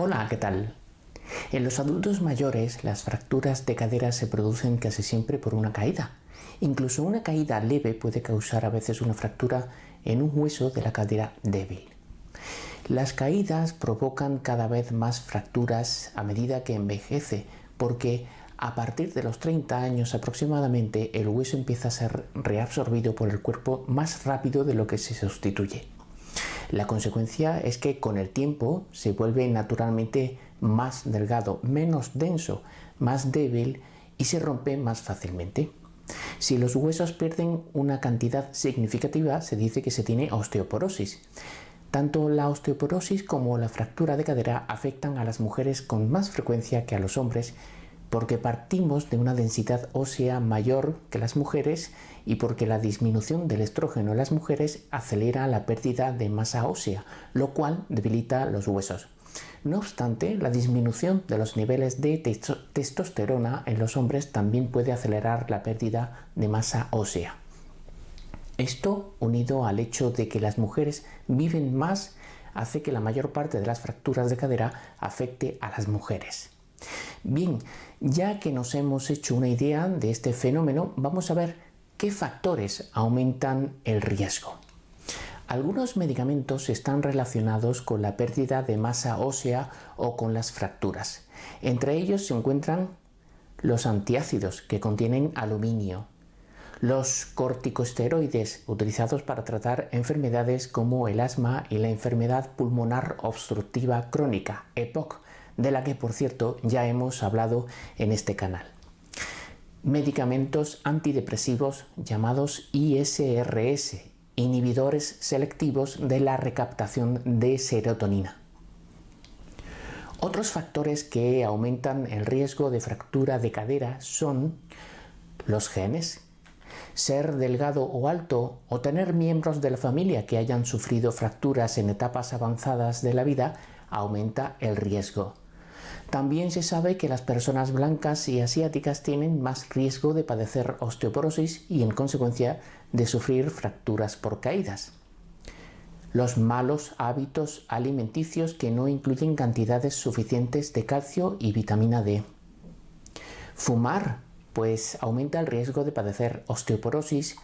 Hola, ¿qué tal? En los adultos mayores las fracturas de cadera se producen casi siempre por una caída. Incluso una caída leve puede causar a veces una fractura en un hueso de la cadera débil. Las caídas provocan cada vez más fracturas a medida que envejece porque a partir de los 30 años aproximadamente el hueso empieza a ser reabsorbido por el cuerpo más rápido de lo que se sustituye. La consecuencia es que con el tiempo se vuelve naturalmente más delgado, menos denso, más débil y se rompe más fácilmente. Si los huesos pierden una cantidad significativa, se dice que se tiene osteoporosis. Tanto la osteoporosis como la fractura de cadera afectan a las mujeres con más frecuencia que a los hombres porque partimos de una densidad ósea mayor que las mujeres y porque la disminución del estrógeno en las mujeres acelera la pérdida de masa ósea, lo cual debilita los huesos. No obstante, la disminución de los niveles de testosterona en los hombres también puede acelerar la pérdida de masa ósea. Esto, unido al hecho de que las mujeres viven más, hace que la mayor parte de las fracturas de cadera afecte a las mujeres. Bien, ya que nos hemos hecho una idea de este fenómeno, vamos a ver qué factores aumentan el riesgo. Algunos medicamentos están relacionados con la pérdida de masa ósea o con las fracturas. Entre ellos se encuentran los antiácidos que contienen aluminio, los corticosteroides utilizados para tratar enfermedades como el asma y la enfermedad pulmonar obstructiva crónica, EPOC, de la que por cierto ya hemos hablado en este canal. Medicamentos antidepresivos llamados ISRS, inhibidores selectivos de la recaptación de serotonina. Otros factores que aumentan el riesgo de fractura de cadera son los genes, ser delgado o alto o tener miembros de la familia que hayan sufrido fracturas en etapas avanzadas de la vida aumenta el riesgo. También se sabe que las personas blancas y asiáticas tienen más riesgo de padecer osteoporosis y en consecuencia de sufrir fracturas por caídas. Los malos hábitos alimenticios que no incluyen cantidades suficientes de calcio y vitamina D. Fumar, pues aumenta el riesgo de padecer osteoporosis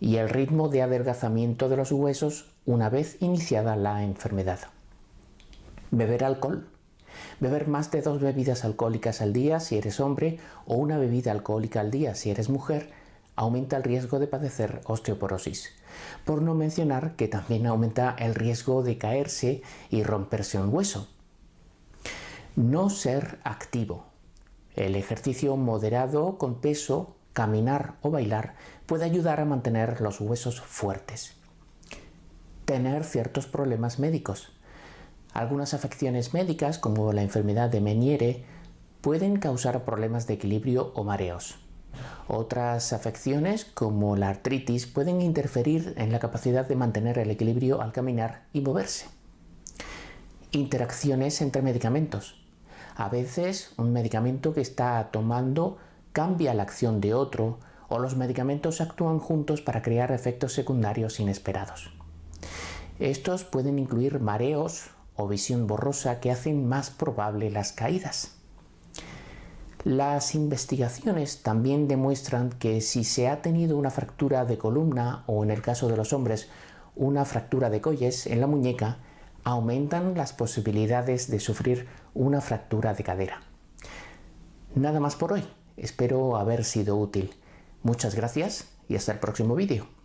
y el ritmo de adelgazamiento de los huesos una vez iniciada la enfermedad. Beber alcohol Beber más de dos bebidas alcohólicas al día si eres hombre o una bebida alcohólica al día si eres mujer aumenta el riesgo de padecer osteoporosis. Por no mencionar que también aumenta el riesgo de caerse y romperse un hueso. No ser activo. El ejercicio moderado con peso, caminar o bailar puede ayudar a mantener los huesos fuertes. Tener ciertos problemas médicos. Algunas afecciones médicas, como la enfermedad de Meniere, pueden causar problemas de equilibrio o mareos. Otras afecciones, como la artritis, pueden interferir en la capacidad de mantener el equilibrio al caminar y moverse. Interacciones entre medicamentos. A veces un medicamento que está tomando cambia la acción de otro o los medicamentos actúan juntos para crear efectos secundarios inesperados. Estos pueden incluir mareos o visión borrosa que hacen más probable las caídas. Las investigaciones también demuestran que si se ha tenido una fractura de columna o en el caso de los hombres una fractura de colles en la muñeca, aumentan las posibilidades de sufrir una fractura de cadera. Nada más por hoy, espero haber sido útil. Muchas gracias y hasta el próximo vídeo.